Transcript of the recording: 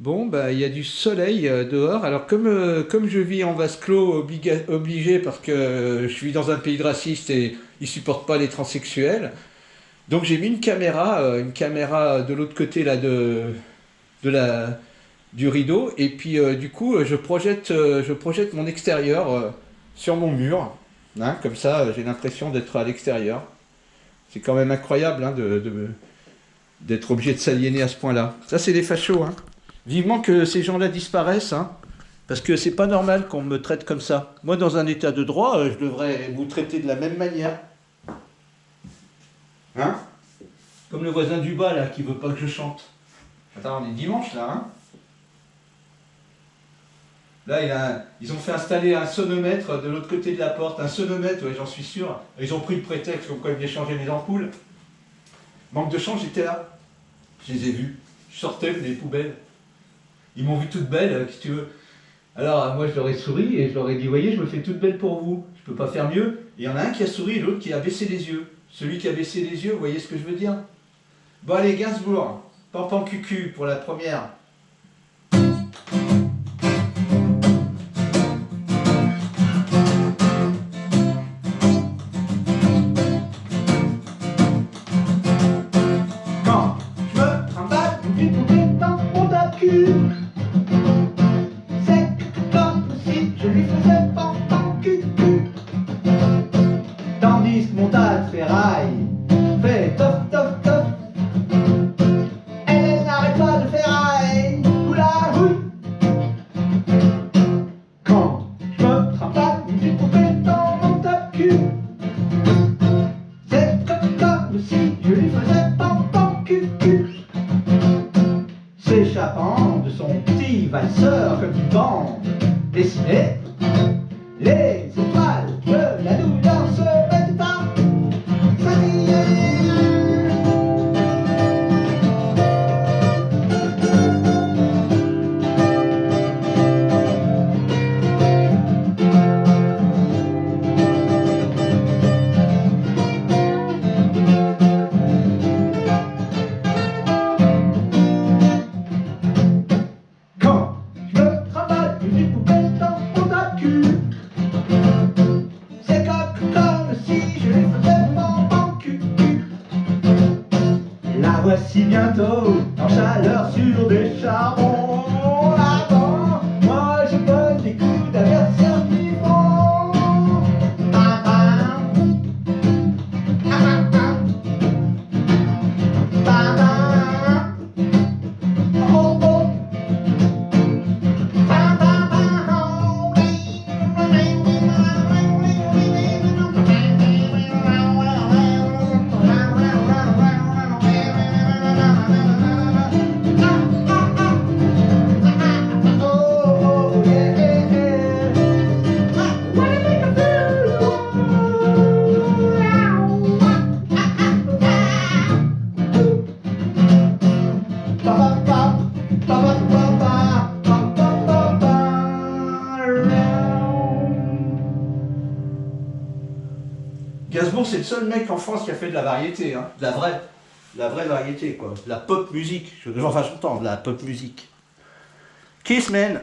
Bon, bah, il y a du soleil euh, dehors. Alors, comme, euh, comme je vis en vase clos, obligé, parce que euh, je vis dans un pays de racistes et ils supportent pas les transsexuels, donc j'ai mis une caméra, une caméra de l'autre côté du rideau, et puis du coup, je projette, je projette mon extérieur sur mon mur. Hein, comme ça, j'ai l'impression d'être à l'extérieur. C'est quand même incroyable hein, de- d'être obligé de s'aliéner à ce point-là. Ça, c'est des fachos. Hein. Vivement que ces gens-là disparaissent, hein, parce que c'est pas normal qu'on me traite comme ça. Moi, dans un état de droit, euh, je devrais vous traiter de la même manière. Hein? Comme le voisin du bas, là, qui veut pas que je chante. Attends, on est dimanche, là, hein Là, ils ont fait installer un sonomètre de l'autre côté de la porte. Un sonomètre, ouais, j'en suis sûr. Ils ont pris le prétexte comme quoi ils venaient changer mes ampoules. Manque de chance, j'étais là. Je les ai vus. Je sortais des poubelles. Ils m'ont vu toute belle, euh, que tu veux. Alors, euh, moi, je leur ai souri et je leur ai dit, voyez, je me fais toute belle pour vous. Je peux pas faire mieux. Il y en a un qui a souri et l'autre qui a baissé les yeux. Celui qui a baissé les yeux, vous voyez ce que je veux dire? Bon, allez, Gainsbourg. Pampan cucu pour la première. Si je lui faisais pampan cucu S'échappant de son petit valseur comme une bande dessinée Les bientôt en chaleur sur des charbons Gainsbourg, c'est le seul mec en France qui a fait de la variété, hein. de la vraie, la vraie variété, quoi. De la pop musique. Enfin, j'entends, de la pop musique. Kiss, man